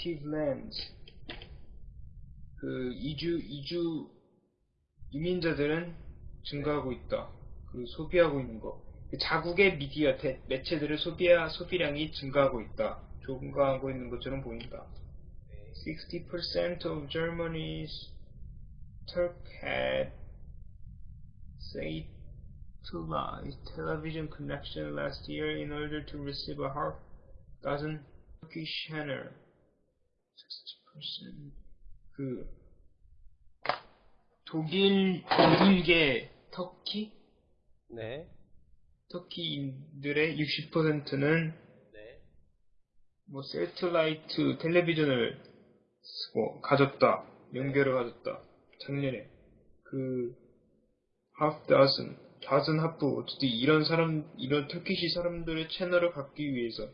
native lands. 그 이주 이주 이민자들은 증가하고 있다. 그 소비하고 있는 거. 그 자국의 미디어 대, 매체들의 소비야 소비량이 증가하고 있다. 증가하고 있는 것처럼 보인다. 60% of Germany's Turk had satellite television connection last year in order to receive a half dozen Turkish channel. 60%그 독일 독일계 터키? 네. 터키인들의 60%는 네. 뭐 세틀라이트 텔레비전을 쓰고 가졌다. 연결을 가졌다. 작년에. 그 dozen dozen 하프 어쨌든 이런 사람 이런 터키시 사람들의 채널을 갖기 위해서